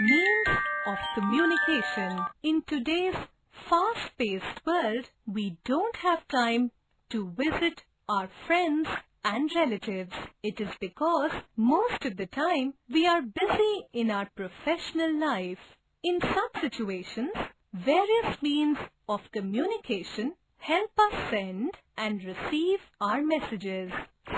Means of communication. In today's fast-paced world, we don't have time to visit our friends and relatives. It is because most of the time we are busy in our professional life. In such situations, various means of communication help us send and receive our messages.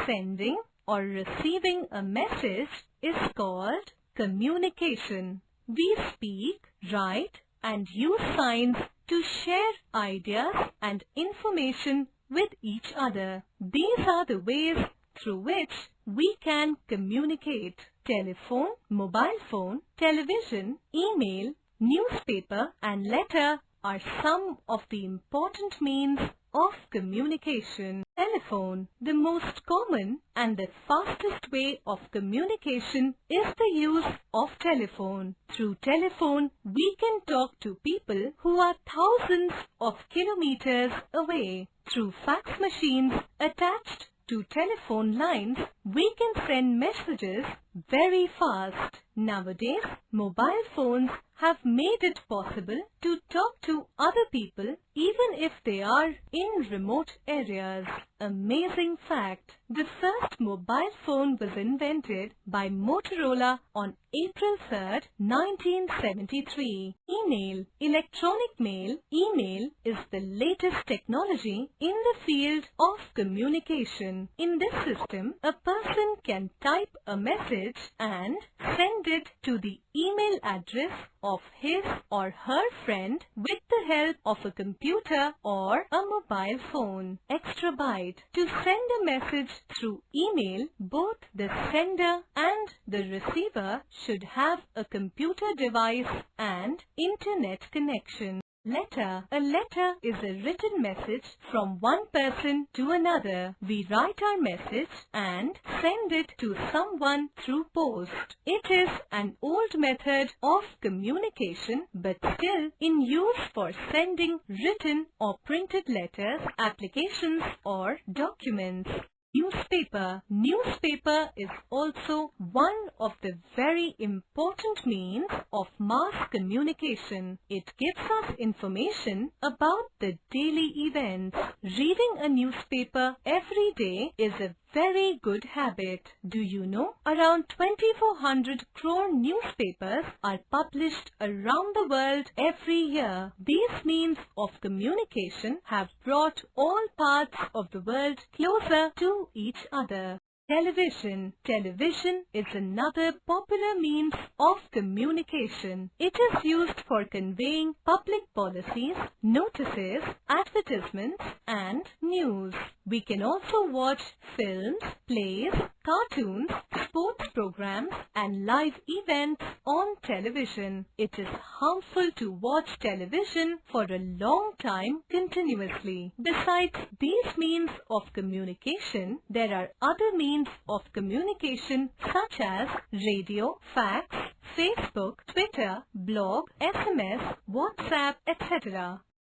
Sending or receiving a message is called communication. We speak, write and use signs to share ideas and information with each other. These are the ways through which we can communicate. Telephone, mobile phone, television, email, newspaper and letter are some of the important means of communication. Telephone. The most common and the fastest way of communication is the use of telephone. Through telephone, we can talk to people who are thousands of kilometers away. Through fax machines attached to telephone lines, we can send messages very fast. Nowadays, mobile phones have made it possible to talk to other people even if they are in remote areas. Amazing fact. The first mobile phone was invented by Motorola on April 3, 1973. Email. Electronic mail. Email is the latest technology in the field of communication. In this system, a person can type a message and send it to the email address of his or her friend with the help of a computer or a mobile phone. Extra byte. To send a message through email, both the sender and the receiver should have a computer device and internet connection. Letter. A letter is a written message from one person to another. We write our message and send it to someone through post. It is an old method of communication but still in use for sending written or printed letters, applications or documents. Newspaper. Newspaper is also one of the very important means of mass communication. It gives us information about the daily events. Reading a newspaper every day is a very good habit. Do you know? Around 2400 crore newspapers are published around the world every year. These means of communication have brought all parts of the world closer to each other. Television. Television is another popular means of communication. It is used for conveying public policies, notices, advertisements and news. We can also watch films, plays, cartoons, sports programs and live events on television. It is harmful to watch television for a long time continuously. Besides these means of communication, there are other means of communication such as radio, fax, Facebook, Twitter, blog, SMS, WhatsApp, etc.